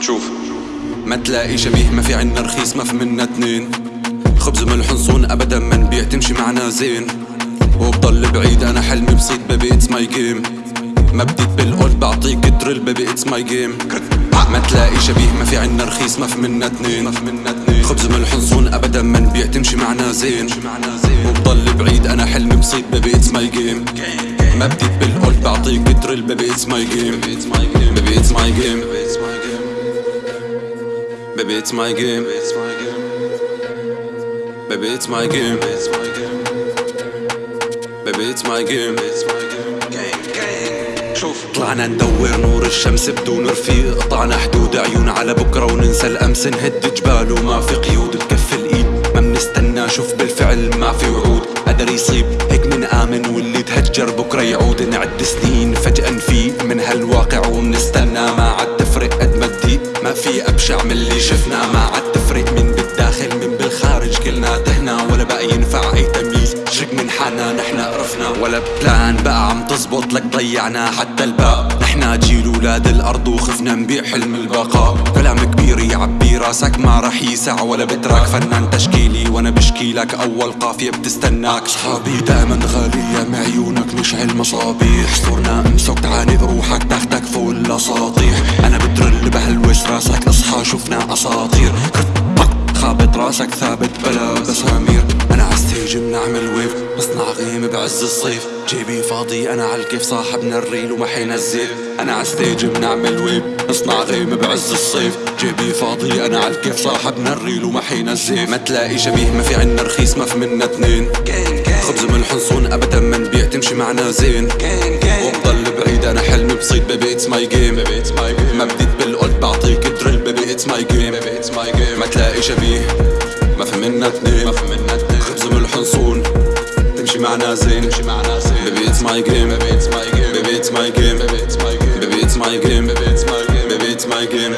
شوف ما تلاقي شبيه ما في عنا رخيص ما في منا اتنين. خبز من الحنصون ابدا ما نبيع تمشي معنا زين. وبضل بعيد أنا حلمي بسيط بيبي اتس ماي جيم ما بديت بالاولد بعطيك درل بيبي اتس ماي جيم ما تلاقي شبيه ما في عنا رخيص ما في منا اتنين. خبز من الحنصون ابدا ما نبيع تمشي معنا زين. وبضل بعيد أنا حلمي drill baby it's my game baby it's my game Baby, it's my game. Baby, it's my game. Baby, it's my game. شوف طلعنا ندور نور الشمس بدون رفيق. قطعنا حدود عيون على بكرة وننسى الأمس. نهد جبال وما في قيود. بكف الإيد. ما منستنى شوف بالفعل ما في وعود. قدر يصيب هيك من آمن واللي تهجر بكرة يعود. نعد سنين هالواقع ومنستنى. ما عاد تفرق قد ما تضيق ما في أبشع من اللي شفنا. ما عاد تفرق من بالداخل من بالخارج. كلنا تهنا ولا بقى ينفع أي تمييز. شك من حالنا نحنا قرفنا. ولا بلان بقى عم تزبط لك ضيعنا. حتى الباء نحنا جيل ولاد الأرض وخفنا نبيع حلم البقاء. كلام كبير يعبي راسك. ما رح يسع ولا بتراك. فنان تشكيلي وأنا بشكي لك. أول قافية بتستناك. صحابي دائما غالية معيونك نشعل مصابيح صرنا امسك شفنا أساطير. خابط راسك ثابت بلا بسامير. أنا عال stage بنعمل wave بصنع غيم بعز الصيف. جيبي فاضي أنا عالكيف صاحبنا ال real وما حينزل أنا عال stage بنعمل wave بصنع غيم بعز الصيف. جيبي فاضي أنا عالكيف صاحبنا ال real وما حينزل ما تلاقي شبيه ما في عنا رخيص ما في منا اتنين. خبز وملح نصون أبدا ما نبيع تمشي معنا زين. baby it's my game ما تلاقي شبيه. ما في منا اتنين. خبز وملح نصون تمشي معنا زين. baby it's my game baby it's my game baby it's my game baby it's my game baby it's my game